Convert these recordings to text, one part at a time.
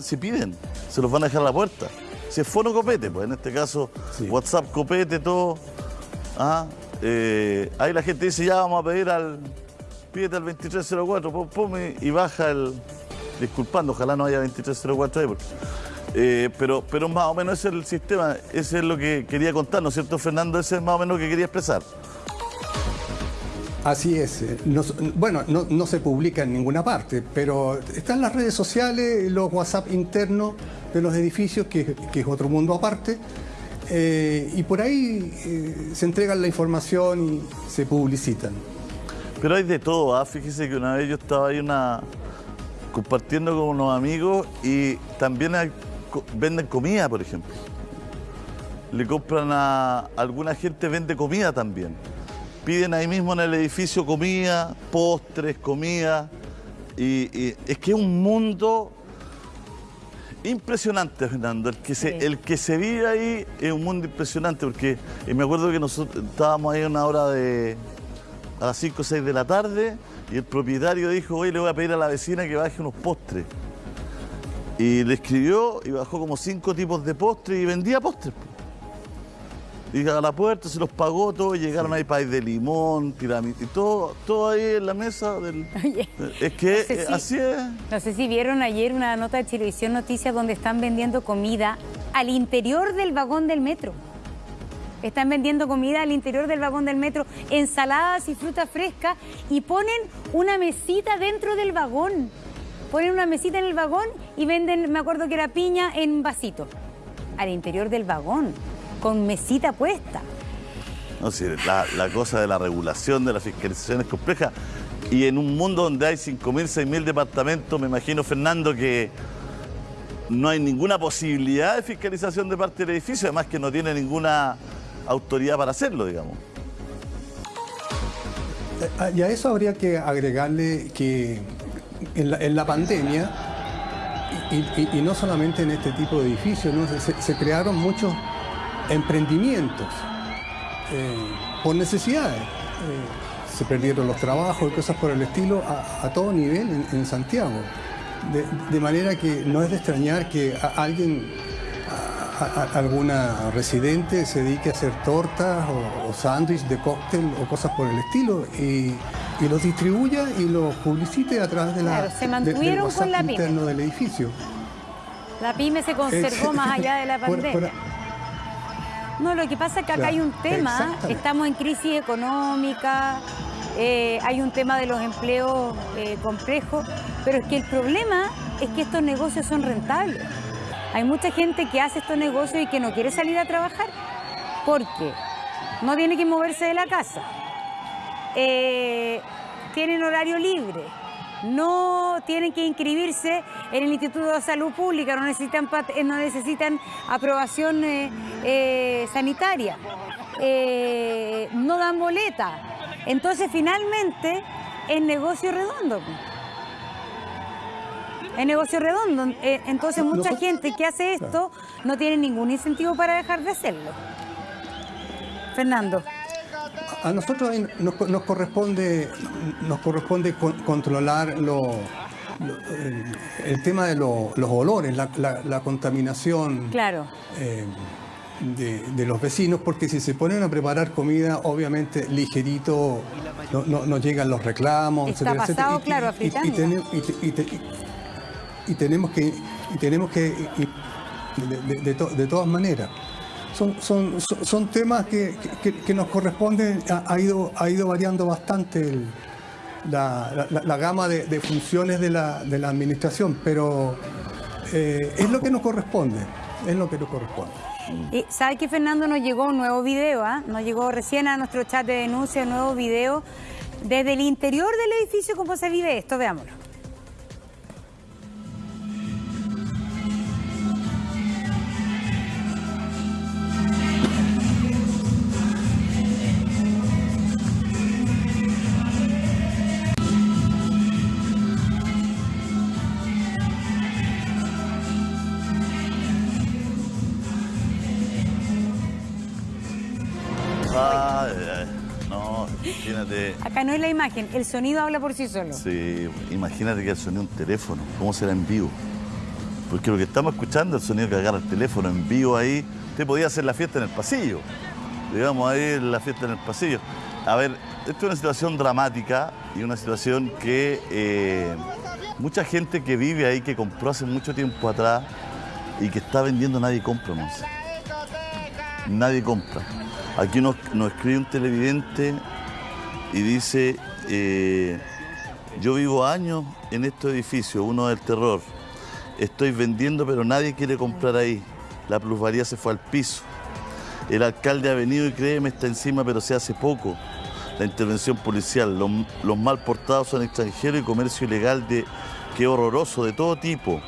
si piden, se los van a dejar a la puerta. Si es fono copete, pues en este caso WhatsApp copete, todo. Ah, eh, ahí la gente dice, ya vamos a pedir al, pídete al 2304, pum, pum, y, baja el, disculpando, ojalá no haya 2304 ahí, eh, pero, pero más o menos ese es el sistema, ese es lo que quería contar, ¿no es cierto, Fernando? Ese es más o menos lo que quería expresar. Así es. Eh, bueno, no, se publica en ninguna parte, pero están las redes sociales, los WhatsApp internos de los edificios, que, es otro mundo aparte, eh, y por ahí eh, se entregan la información y se publicitan. Pero hay de todo, ¿ah? fíjese que una vez yo estaba ahí una, compartiendo con unos amigos y también venden comida, por ejemplo. Le compran a alguna gente, vende comida también piden ahí mismo en el edificio comida, postres, comida. Y, es que es un mundo impresionante, Fernando. El que, se, el que se vive ahí es un mundo impresionante, porque me acuerdo que nosotros estábamos ahí a una hora de. a las 5 o 6 de la tarde, y el propietario dijo: Oye, le voy a pedir a la vecina que baje unos postres. Y le escribió y bajó como cinco tipos de postres y vendía postres y a la puerta se los pagó todo, llegaron ahí país de limón, y todo, todo ahí en la mesa del... es que así es. No sé si vieron ayer una nota de televisión noticias donde están vendiendo comida al interior del vagón del metro. Están vendiendo comida al interior del vagón del metro, ensaladas y fruta fresca y ponen una mesita dentro del vagón. Ponen una mesita en el vagón y venden, me acuerdo que era piña en vasito. Al interior del vagón con mesita puesta. No, sí, la, cosa de la regulación, de la fiscalización es compleja. Y en un mundo donde hay 5.000, 6.000 departamentos, me imagino, Fernando, que no hay ninguna posibilidad de fiscalización de parte del edificio, además que no tiene ninguna autoridad para hacerlo, digamos. Eh, y a eso habría que agregarle que en la, pandemia, y, no solamente en este tipo de edificios, se crearon muchos emprendimientos eh, por necesidades. Eh, se perdieron los trabajos y cosas por el estilo a, todo nivel en, Santiago. De, manera que no es de extrañar que alguien, alguna residente se dedique a hacer tortas o, sándwiches de cóctel o cosas por el estilo y, los distribuya y los publicite a través de la, se mantuvieron con la interno del edificio. La pyme se conservó más allá de la pandemia. No, lo que pasa es que acá hay un tema, estamos en crisis económica, eh, hay un tema de los empleos eh, complejos, pero es que el problema es que estos negocios son rentables. Hay mucha gente que hace estos negocios y que no quiere salir a trabajar porque no tiene que moverse de la casa, eh, tienen horario libre, no tienen que inscribirse en el Instituto de Salud Pública, no necesitan, eh, no necesitan aprobación eh, eh, sanitaria, no dan boleta. Entonces, finalmente, es negocio redondo. Es negocio redondo. Entonces, mucha gente que hace esto no tiene ningún incentivo para dejar de hacerlo. Fernando a nosotros nos, corresponde, nos corresponde controlar el, tema de los olores, la, contaminación claro. Eh, de, los vecinos, porque si se ponen a preparar comida, obviamente ligerito no, llegan los reclamos, Está pasado, claro, y, y, tenemos que, tenemos que de todas maneras son, son, son temas que, nos corresponden, ha, ido, ha ido variando bastante la, gama de, funciones de la, administración, pero eh, es lo que nos corresponde, es lo que nos corresponde. Y sabe que Fernando nos llegó un nuevo video, ¿ah? nos llegó recién a nuestro chat de denuncia un nuevo video desde el interior del edificio cómo se vive esto, veámoslo. Acá no es la imagen, el sonido habla por sí solo. Sí, imagínate que el sonido un teléfono, ¿cómo será en vivo? Porque lo que estamos escuchando, el sonido que agarra el teléfono en vivo ahí, usted podía hacer la fiesta en el pasillo. Digamos, ahí la fiesta en el pasillo. A ver, esto es una situación dramática y una situación que eh, mucha gente que vive ahí, que compró hace mucho tiempo atrás y que está vendiendo, nadie compra, no Nadie compra. Aquí nos, escribe un televidente y dice, eh, yo vivo años en estos edificios, uno del terror. Estoy vendiendo, pero nadie quiere comprar ahí. La plusvalía se fue al piso. El alcalde ha venido y créeme, está encima, pero se hace poco. La intervención policial, los, mal portados son extranjeros y comercio ilegal de qué horroroso, de todo tipo.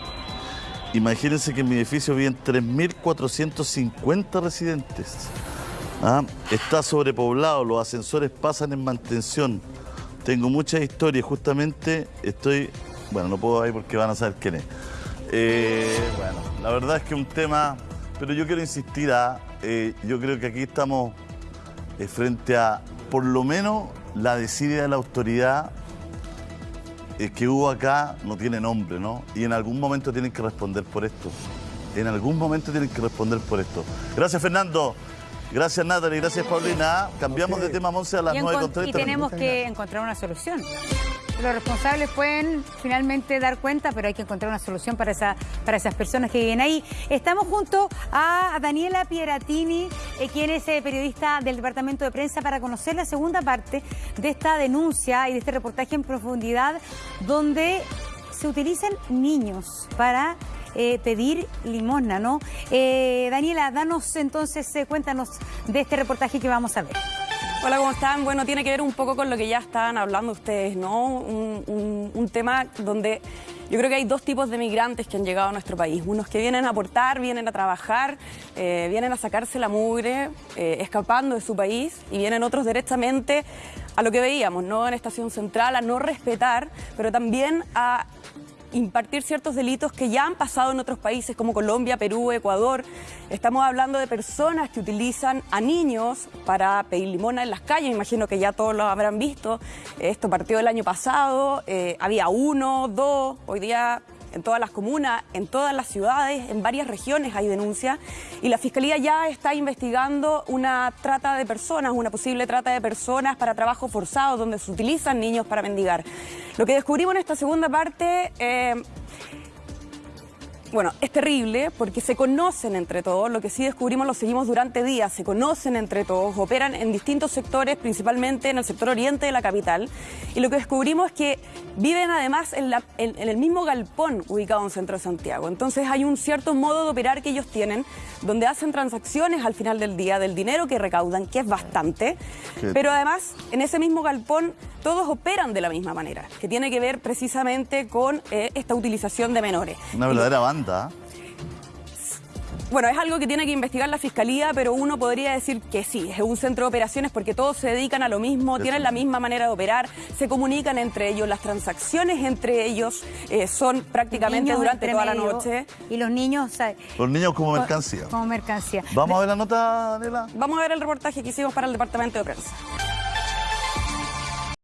Imagínense que en mi edificio viven 3.450 residentes. ¿Ah? Está sobrepoblado, los ascensores pasan en mantención. Tengo muchas historias, justamente estoy... Bueno, no puedo ir porque van a saber quién es. Eh, bueno, la verdad es que un tema... Pero yo quiero insistir a... Eh, yo creo que aquí estamos eh, frente a, por lo menos, la desidia de la autoridad que hubo acá no tiene nombre, ¿no? Y en algún momento tienen que responder por esto. En algún momento tienen que responder por esto. Gracias, Fernando. Gracias Natalie, gracias Paulina. Cambiamos de tema, Monse, a las 9.30. Y tenemos que encontrar una solución. Los responsables pueden finalmente dar cuenta, pero hay que encontrar una solución para, esa, para esas personas que viven ahí. Estamos junto a Daniela Pieratini, eh, quien es eh, periodista del Departamento de Prensa, para conocer la segunda parte de esta denuncia y de este reportaje en profundidad, donde se utilizan niños para eh, pedir limosna, ¿no? Eh, Daniela, danos entonces, eh, cuéntanos de este reportaje que vamos a ver. Hola, ¿cómo están? Bueno, tiene que ver un poco con lo que ya están hablando ustedes, ¿no? Un, tema donde yo creo que hay dos tipos de migrantes que han llegado a nuestro país. Unos que vienen a aportar, vienen a trabajar, vienen a sacarse la mugre, escapando de su país, y vienen otros directamente a lo que veíamos, ¿no? En Estación Central, a no respetar, pero también a impartir ciertos delitos que ya han pasado en otros países como Colombia, Perú, Ecuador. Estamos hablando de personas que utilizan a niños para pedir limona en las calles, imagino que ya todos lo habrán visto. Esto partió el año pasado, eh, había uno, dos, hoy día en todas las comunas, en todas las ciudades, en varias regiones hay denuncias y la Fiscalía ya está investigando una trata de personas, una posible trata de personas para trabajo forzado donde se utilizan niños para mendigar. Lo que descubrimos en esta segunda parte... Eh, bueno, es terrible porque se conocen entre todos, lo que sí descubrimos lo seguimos durante días, se conocen entre todos, operan en distintos sectores, principalmente en el sector oriente de la capital, y lo que descubrimos es que viven además en, el mismo galpón ubicado en centro de Santiago. Entonces hay un cierto modo de operar que ellos tienen, donde hacen transacciones al final del día del dinero que recaudan, que es bastante, pero además en ese mismo galpón todos operan de la misma manera, que tiene que ver precisamente con eh, esta utilización de menores. Una verdadera banda. Bueno, es algo que tiene que investigar la Fiscalía, pero uno podría decir que sí, es un centro de operaciones porque todos se dedican a lo mismo, tienen la misma manera de operar, se comunican entre ellos, las transacciones entre ellos eh, son prácticamente durante toda la noche. Y los niños... los niños como mercancía. Como mercancía. ¿Vamos a ver la nota, Daniela? Vamos a ver el reportaje que hicimos para el Departamento de Prensa.